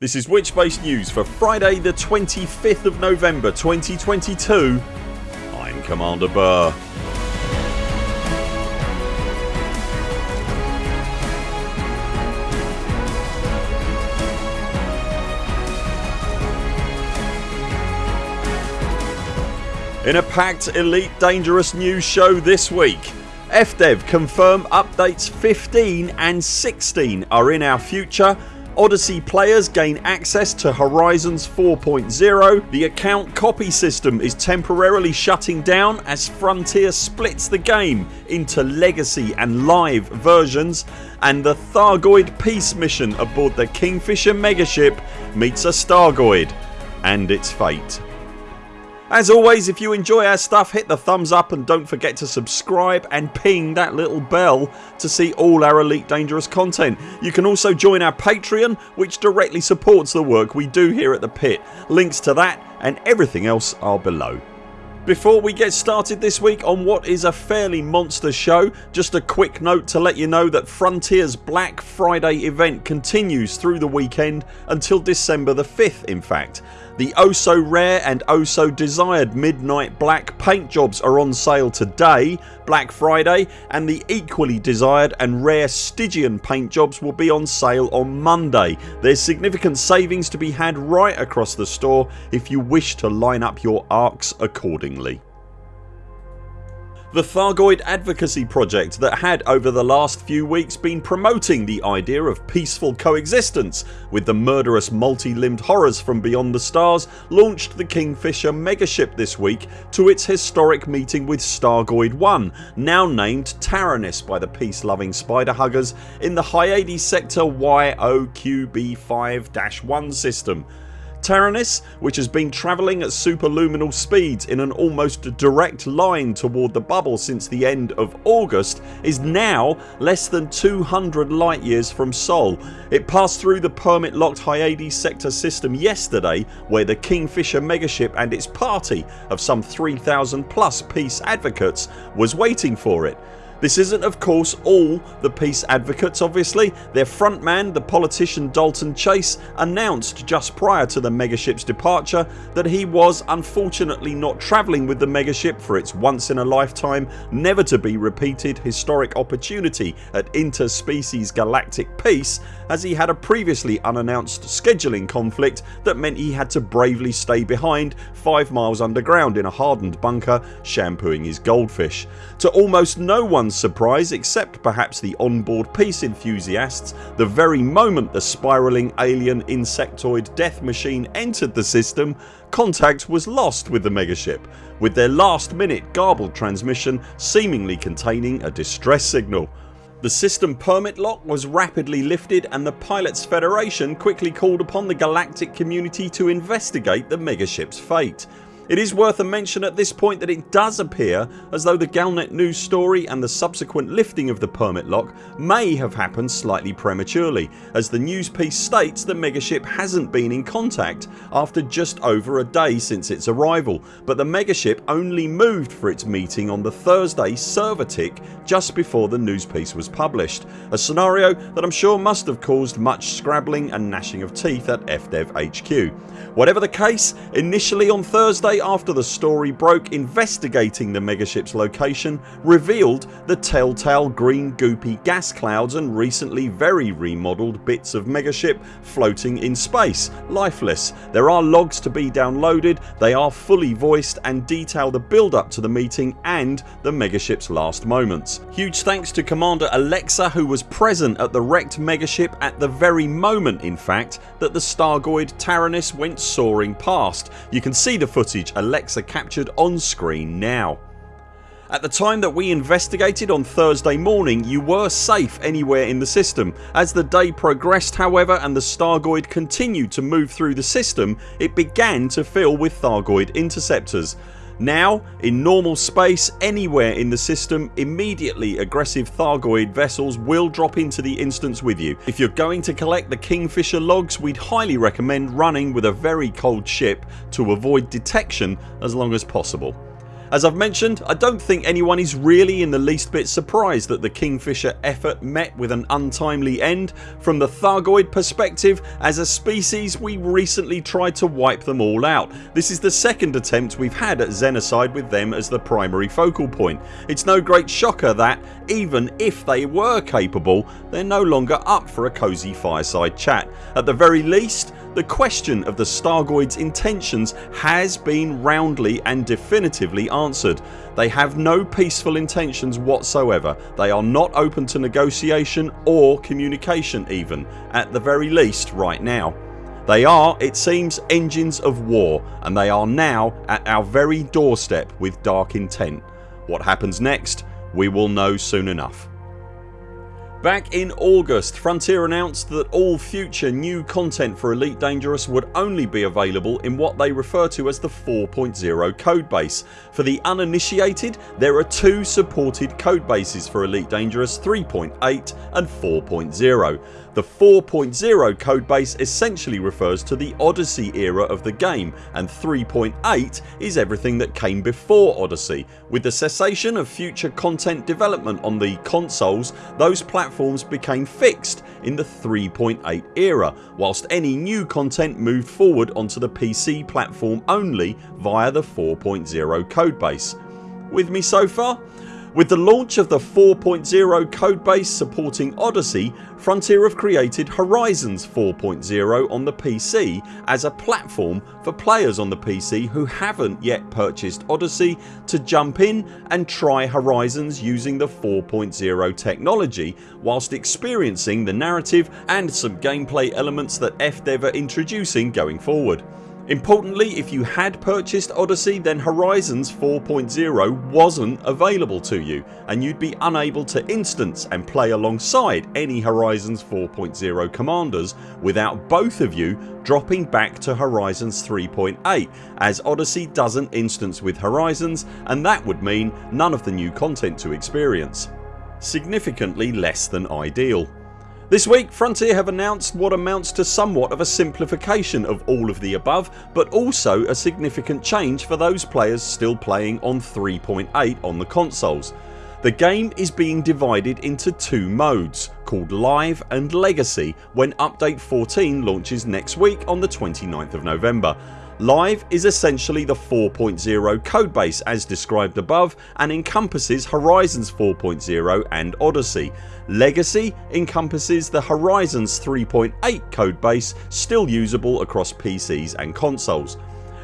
This is Witchbase News for Friday the 25th of November 2022 I'm Commander Burr. In a packed Elite Dangerous news show this week FDev confirm updates 15 and 16 are in our future Odyssey players gain access to Horizons 4.0 The account copy system is temporarily shutting down as Frontier splits the game into legacy and live versions and the Thargoid peace mission aboard the Kingfisher megaship meets a Stargoid and its fate. As always if you enjoy our stuff hit the thumbs up and don't forget to subscribe and ping that little bell to see all our Elite Dangerous content. You can also join our Patreon which directly supports the work we do here at the pit. Links to that and everything else are below. Before we get started this week on what is a fairly monster show just a quick note to let you know that Frontiers Black Friday event continues through the weekend until December the 5th in fact. The oh so rare and oh so desired Midnight Black paint jobs are on sale today Black Friday and the equally desired and rare Stygian paint jobs will be on sale on Monday. There's significant savings to be had right across the store if you wish to line up your ARX accordingly. The Thargoid Advocacy Project that had over the last few weeks been promoting the idea of peaceful coexistence with the murderous multi-limbed horrors from beyond the stars launched the Kingfisher megaship this week to its historic meeting with Stargoid 1 now named Taranis by the peace loving spider huggers in the Hyades sector YOQB5-1 system Taranis which has been travelling at superluminal speeds in an almost direct line toward the bubble since the end of August is now less than 200 light years from Sol. It passed through the permit locked Hyades sector system yesterday where the Kingfisher megaship and its party of some 3000 plus peace advocates was waiting for it. This isn't of course all the peace advocates obviously. Their frontman the politician Dalton Chase announced just prior to the megaship's departure that he was unfortunately not travelling with the megaship for its once in a lifetime never to be repeated historic opportunity at interspecies galactic peace as he had a previously unannounced scheduling conflict that meant he had to bravely stay behind 5 miles underground in a hardened bunker shampooing his goldfish. To almost no surprise except perhaps the onboard peace enthusiasts the very moment the spiralling alien insectoid death machine entered the system contact was lost with the megaship with their last minute garbled transmission seemingly containing a distress signal. The system permit lock was rapidly lifted and the Pilots Federation quickly called upon the galactic community to investigate the megaship's fate. It is worth a mention at this point that it does appear as though the Galnet news story and the subsequent lifting of the permit lock may have happened slightly prematurely as the news piece states the megaship hasn't been in contact after just over a day since its arrival but the megaship only moved for its meeting on the Thursday server tick just before the news piece was published. A scenario that I'm sure must have caused much scrabbling and gnashing of teeth at FDev HQ. Whatever the case initially on Thursday after the story broke investigating the megaship's location revealed the telltale green goopy gas clouds and recently very remodelled bits of megaship floating in space, lifeless. There are logs to be downloaded, they are fully voiced and detail the build up to the meeting and the megaship's last moments. Huge thanks to Commander Alexa who was present at the wrecked megaship at the very moment in fact that the Stargoid Taranis went soaring past. You can see the footage Alexa captured on screen now. At the time that we investigated on Thursday morning you were safe anywhere in the system. As the day progressed however and the Stargoid continued to move through the system it began to fill with Thargoid interceptors. Now in normal space anywhere in the system immediately aggressive Thargoid vessels will drop into the instance with you. If you're going to collect the Kingfisher logs we'd highly recommend running with a very cold ship to avoid detection as long as possible. As I've mentioned I don't think anyone is really in the least bit surprised that the Kingfisher effort met with an untimely end. From the Thargoid perspective as a species we recently tried to wipe them all out. This is the second attempt we've had at Xenocide with them as the primary focal point. It's no great shocker that even if they were capable they're no longer up for a cosy fireside chat. At the very least the question of the Stargoids intentions has been roundly and definitively answered. They have no peaceful intentions whatsoever. They are not open to negotiation or communication even at the very least right now. They are it seems engines of war and they are now at our very doorstep with dark intent. What happens next we will know soon enough. Back in August Frontier announced that all future new content for Elite Dangerous would only be available in what they refer to as the 4.0 codebase. For the uninitiated there are two supported codebases for Elite Dangerous 3.8 and 4.0. The 4.0 codebase essentially refers to the Odyssey era of the game and 3.8 is everything that came before Odyssey. With the cessation of future content development on the consoles those platforms became fixed in the 3.8 era whilst any new content moved forward onto the PC platform only via the 4.0 codebase. With me so far? With the launch of the 4.0 codebase supporting Odyssey Frontier have created Horizons 4.0 on the PC as a platform for players on the PC who haven't yet purchased Odyssey to jump in and try Horizons using the 4.0 technology whilst experiencing the narrative and some gameplay elements that FDev are introducing going forward. Importantly if you had purchased Odyssey then Horizons 4.0 wasn't available to you and you'd be unable to instance and play alongside any Horizons 4.0 commanders without both of you dropping back to Horizons 3.8 as Odyssey doesn't instance with Horizons and that would mean none of the new content to experience. Significantly less than ideal. This week Frontier have announced what amounts to somewhat of a simplification of all of the above but also a significant change for those players still playing on 3.8 on the consoles. The game is being divided into two modes called Live and Legacy when update 14 launches next week on the 29th of November. Live is essentially the 4.0 codebase as described above and encompasses Horizons 4.0 and Odyssey. Legacy encompasses the Horizons 3.8 codebase still usable across PCs and consoles.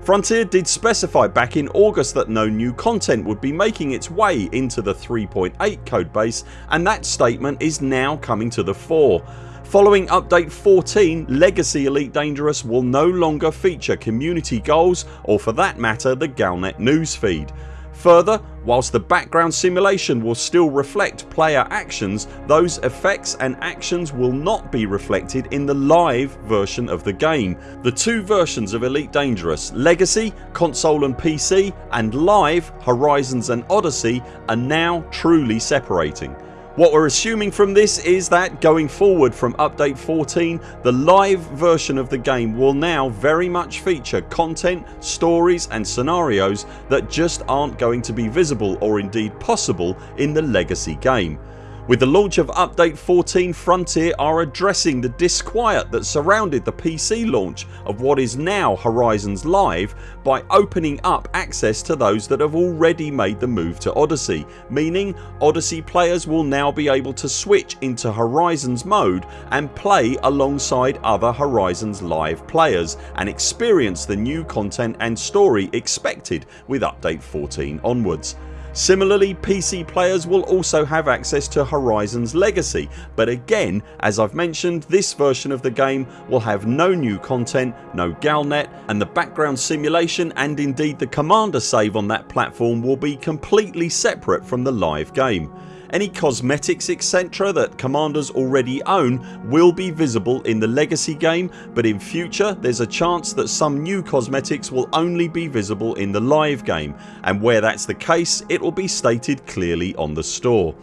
Frontier did specify back in August that no new content would be making its way into the 3.8 codebase and that statement is now coming to the fore. Following update 14 Legacy Elite Dangerous will no longer feature community goals or for that matter the Galnet newsfeed. Further whilst the background simulation will still reflect player actions those effects and actions will not be reflected in the live version of the game. The two versions of Elite Dangerous Legacy, console and PC and Live, Horizons and Odyssey are now truly separating. What we're assuming from this is that going forward from update 14 the live version of the game will now very much feature content, stories and scenarios that just aren't going to be visible or indeed possible in the legacy game. With the launch of update 14 Frontier are addressing the disquiet that surrounded the PC launch of what is now Horizons Live by opening up access to those that have already made the move to Odyssey meaning Odyssey players will now be able to switch into Horizons mode and play alongside other Horizons Live players and experience the new content and story expected with update 14 onwards. Similarly PC players will also have access to Horizons Legacy but again as I've mentioned this version of the game will have no new content, no Galnet and the background simulation and indeed the commander save on that platform will be completely separate from the live game. Any cosmetics etc that commanders already own will be visible in the legacy game but in future there's a chance that some new cosmetics will only be visible in the live game and where that's the case it will be stated clearly on the store.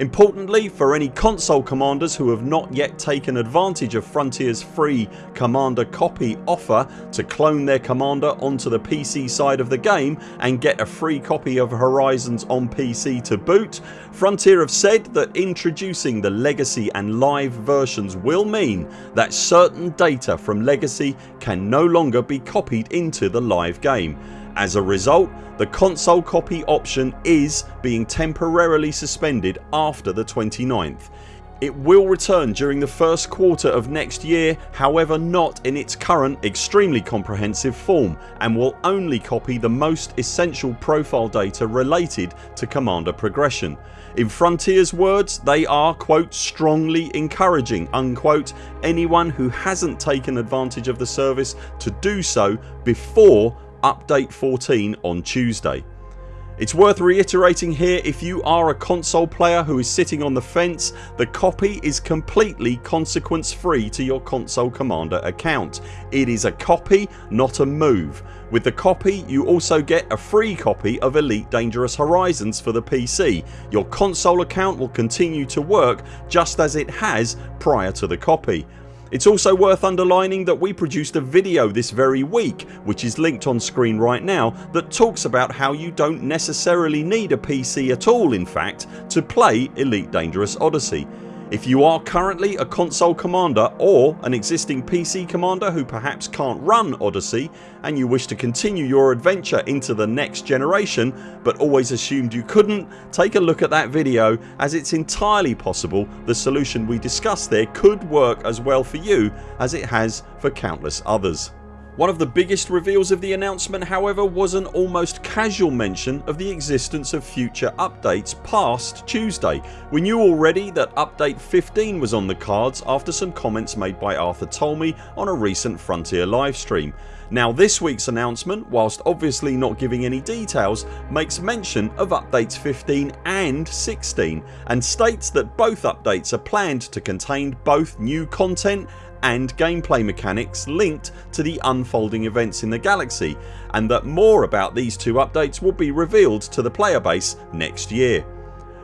Importantly for any console commanders who have not yet taken advantage of Frontiers free commander copy offer to clone their commander onto the PC side of the game and get a free copy of Horizons on PC to boot Frontier have said that introducing the legacy and live versions will mean that certain data from legacy can no longer be copied into the live game as a result the console copy option is being temporarily suspended after the 29th. It will return during the first quarter of next year however not in its current extremely comprehensive form and will only copy the most essential profile data related to commander progression. In Frontiers words they are quote strongly encouraging unquote anyone who hasn't taken advantage of the service to do so before update 14 on Tuesday. It's worth reiterating here if you are a console player who is sitting on the fence the copy is completely consequence free to your console commander account. It is a copy not a move. With the copy you also get a free copy of Elite Dangerous Horizons for the PC. Your console account will continue to work just as it has prior to the copy. It's also worth underlining that we produced a video this very week which is linked on screen right now that talks about how you don't necessarily need a PC at all in fact to play Elite Dangerous Odyssey. If you are currently a console commander or an existing PC commander who perhaps can't run Odyssey and you wish to continue your adventure into the next generation but always assumed you couldn't take a look at that video as it's entirely possible the solution we discussed there could work as well for you as it has for countless others. One of the biggest reveals of the announcement however was an almost casual mention of the existence of future updates past Tuesday. We knew already that update 15 was on the cards after some comments made by Arthur Tolmie on a recent Frontier livestream. Now this weeks announcement whilst obviously not giving any details makes mention of updates 15 and 16 and states that both updates are planned to contain both new content and gameplay mechanics linked to the unfolding events in the galaxy and that more about these two updates will be revealed to the player base next year.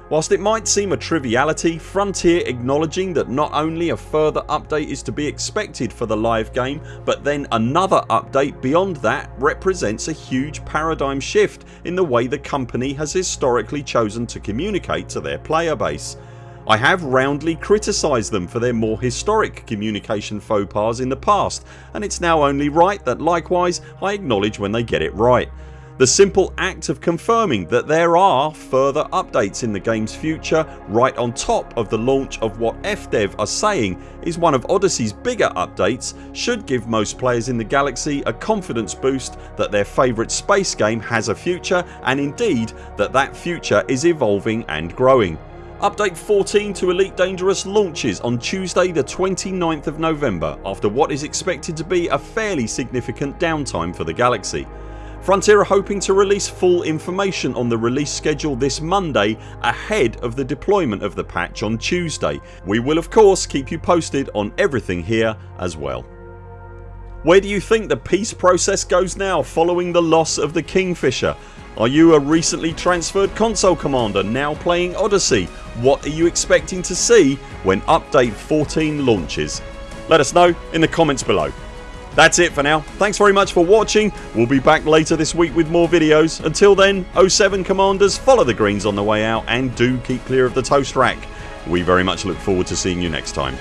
Whilst it might seem a triviality Frontier acknowledging that not only a further update is to be expected for the live game but then another update beyond that represents a huge paradigm shift in the way the company has historically chosen to communicate to their player base. I have roundly criticised them for their more historic communication faux pas in the past and it's now only right that likewise I acknowledge when they get it right. The simple act of confirming that there are further updates in the games future right on top of the launch of what FDev are saying is one of Odyssey's bigger updates should give most players in the galaxy a confidence boost that their favourite space game has a future and indeed that that future is evolving and growing. Update 14 to Elite Dangerous launches on Tuesday the 29th of November after what is expected to be a fairly significant downtime for the galaxy. Frontier are hoping to release full information on the release schedule this Monday ahead of the deployment of the patch on Tuesday. We will of course keep you posted on everything here as well. Where do you think the peace process goes now following the loss of the Kingfisher? Are you a recently transferred console commander now playing Odyssey? What are you expecting to see when update 14 launches? Let us know in the comments below. That's it for now. Thanks very much for watching. We'll be back later this week with more videos. Until then 0 7 CMDRs follow the greens on the way out and do keep clear of the toast rack. We very much look forward to seeing you next time.